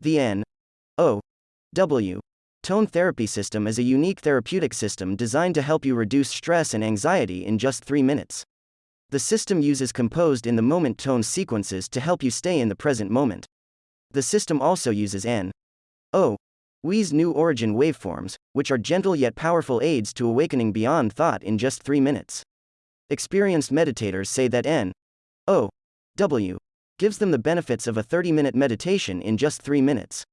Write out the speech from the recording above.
The N O W Tone Therapy System is a unique therapeutic system designed to help you reduce stress and anxiety in just three minutes. The system uses composed in the moment tone sequences to help you stay in the present moment. The system also uses N O We's new origin waveforms, which are gentle yet powerful aids to awakening beyond thought in just three minutes. Experienced meditators say that N O W gives them the benefits of a 30 minute meditation in just three minutes.